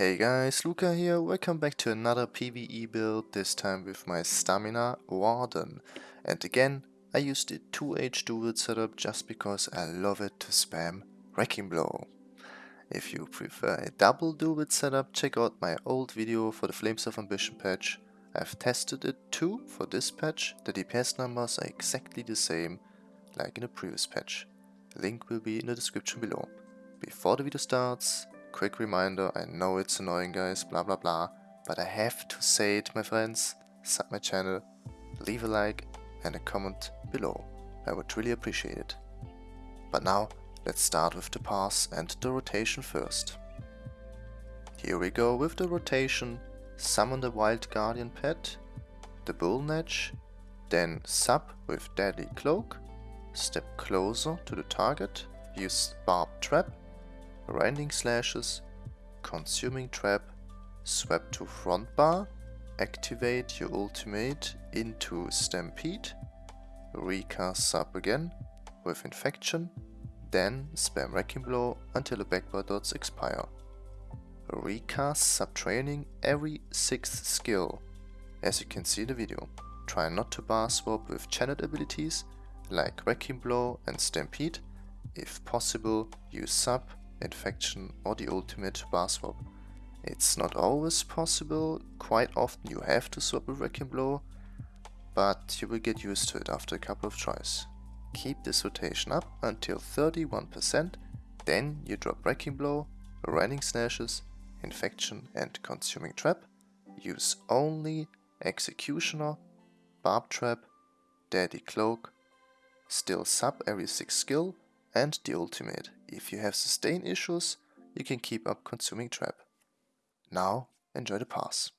Hey guys, Luca here, welcome back to another PvE build, this time with my Stamina Warden. And again, I used the 2H dual setup just because I love it to spam Wrecking Blow. If you prefer a double dual setup, check out my old video for the Flames of Ambition patch. I've tested it too for this patch, the DPS numbers are exactly the same like in the previous patch. Link will be in the description below. Before the video starts, quick reminder, I know it's annoying guys, blah blah blah, but I have to say it my friends, sub my channel, leave a like and a comment below, I would really appreciate it. But now, let's start with the pass and the rotation first. Here we go with the rotation, summon the Wild Guardian pet, the Bull Netch, then sub with Deadly Cloak, step closer to the target, use Barbed Trap, Rending Slashes, Consuming Trap, swap to front bar, activate your ultimate into Stampede, recast sub again with Infection, then spam Wrecking Blow until the backbar dots expire. Recast Subterranean every 6th skill. As you can see in the video, try not to bar swap with channeled abilities like Wrecking Blow and Stampede. If possible, use sub, infection or the ultimate bar swap. It's not always possible, quite often you have to swap a Wrecking Blow, but you will get used to it after a couple of tries. Keep this rotation up until 31%, then you drop Wrecking Blow, Rending Slashes, Infection and Consuming Trap, use only Executioner, Barbed Trap, Deadly Cloak, still sub every 6 skill and the ultimate. If you have sustain issues, you can keep up Consuming Trap. Now enjoy the pass.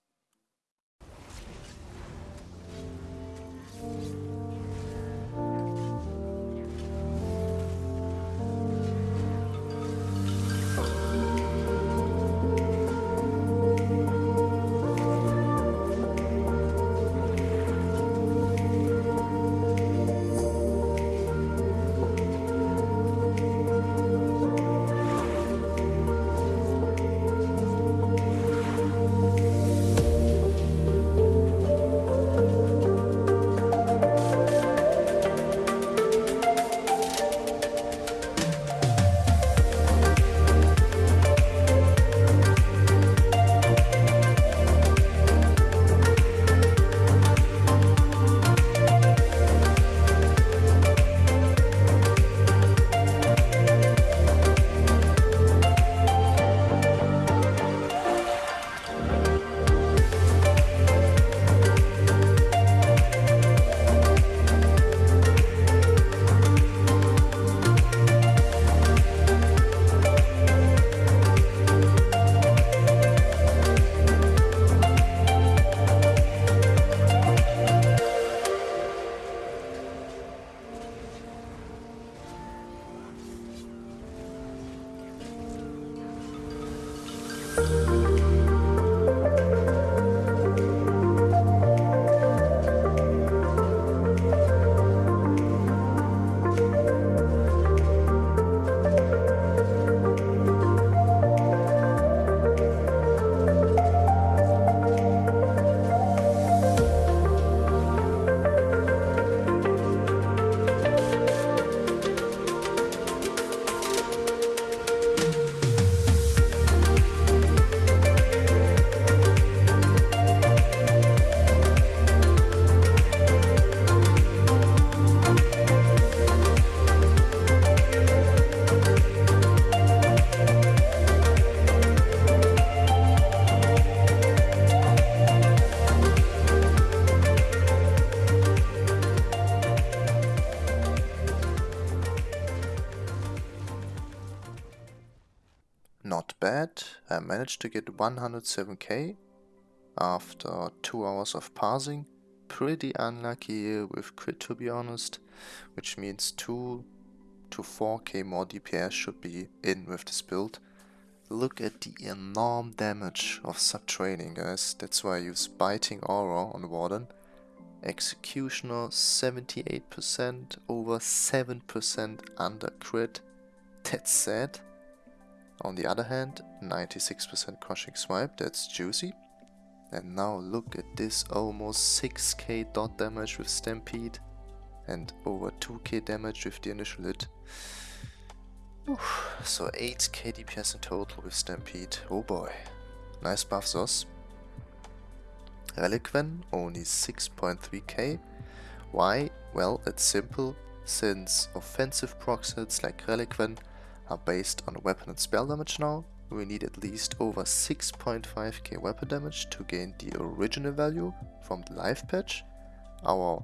Bad, I managed to get 107k after 2 hours of parsing. Pretty unlucky with crit to be honest, which means 2 to 4k more DPS should be in with this build. Look at the enormous damage of Subterranean guys, that's why I use Biting Aura on Warden. Executioner 78%, over 7% under crit, that's sad. On the other hand, 96% crushing swipe, that's juicy. And now look at this almost 6k dot damage with Stampede and over 2k damage with the initial hit. Oof. So 8k DPS in total with Stampede, oh boy. Nice buff Zos. Relequen, only 6.3k. Why? Well, it's simple, since offensive proc hits like Relequen are based on weapon and spell damage now, we need at least over 6.5k weapon damage to gain the original value from the life patch. Our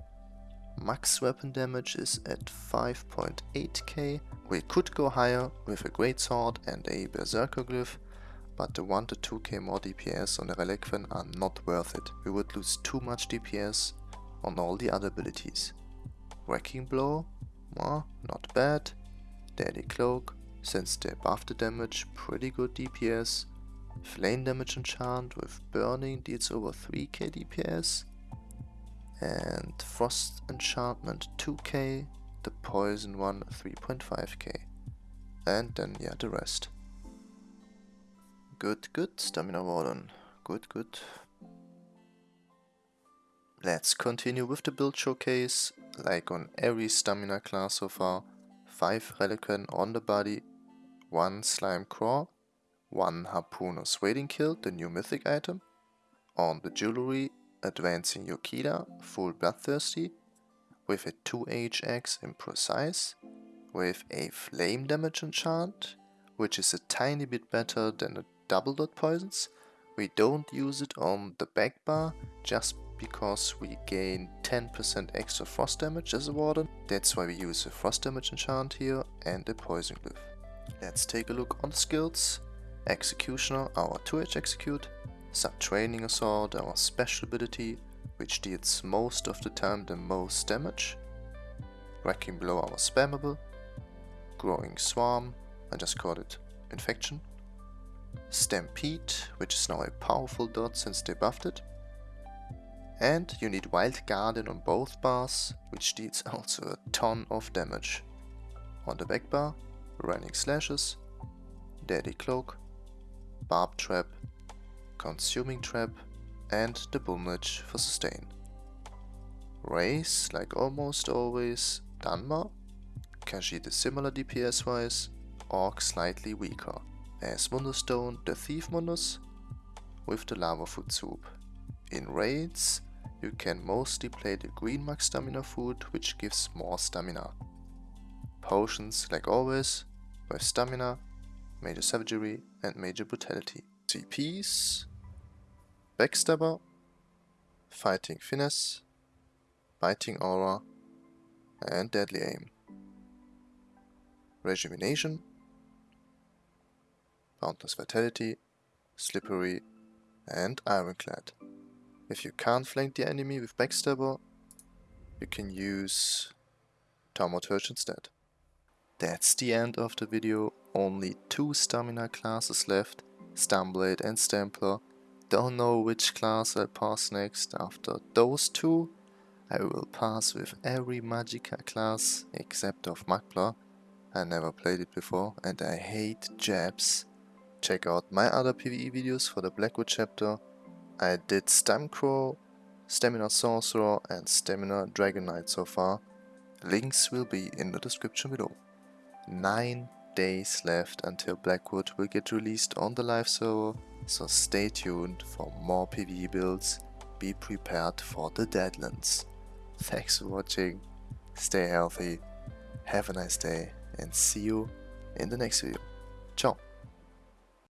max weapon damage is at 5.8k. We could go higher with a great sword and a berserker glyph, but the 1 to 2k more DPS on the Relequen are not worth it. We would lose too much DPS on all the other abilities. Wrecking Blow, well, not bad. Deadly Cloak, since they buff the damage, pretty good DPS. Flame Damage Enchant with Burning deals over 3k DPS. And Frost Enchantment 2k, the Poison one 3.5k. And then yeah, the rest. Good, good, Stamina Warden. Good, good. Let's continue with the build showcase, like on every stamina class so far. 5 Relequen on the body, 1 Slime Craw, 1 Harpooner's Wading Kilt, the new mythic item. On the jewelry, Advancing Yokeda, full bloodthirsty, with a 2HX imprecise, with a flame damage enchant, which is a tiny bit better than the double dot poisons. We don't use it on the back bar just because we gain 10% extra frost damage as a warden. That's why we use a frost damage enchant here and a poison glyph. Let's take a look on the skills. Executioner, our 2H execute. Subterranean Assault, our special ability, which deals most of the time the most damage. Wrecking Blow, our spammable. Growing Swarm, I just called it Infection. Stampede, which is now a powerful dot since they buffed it. And you need Wild Guardian on both bars, which deals also a ton of damage. On the back bar, Rending Slashes, Deadly Cloak, Barbed Trap, Consuming Trap and the Boomage for sustain. Race, like almost always, Dunmer, Khajiit is similar DPS wise, Orc slightly weaker, as Mundustone the Thief Mundus with the Lava Foot Soup. In raids, you can mostly play the green max stamina food which gives more stamina. Potions, like always, by stamina, major savagery and major brutality. CPs, Backstabber, Fighting Finesse, Biting Aura and Deadly Aim. Rejuvenation, Boundless Vitality, Slippery and Ironclad. If you can't flank the enemy with Backstabber, you can use Thaumaturge instead. That's the end of the video, only two stamina classes left Stamblade and Stamplar. Don't know which class I'll pass next. After those two, I will pass with every Magicka class except of Magplar. I never played it before and I hate jabs. Check out my other PvE videos for the Blackwood chapter. I did Stamcro, Stamina Sorcerer and Stamina Dragon Knight so far. Links will be in the description below. 9 days left until Blackwood will get released on the live server, so stay tuned for more PvE builds, be prepared for the Deadlands. Thanks for watching, stay healthy, have a nice day and see you in the next video. Ciao!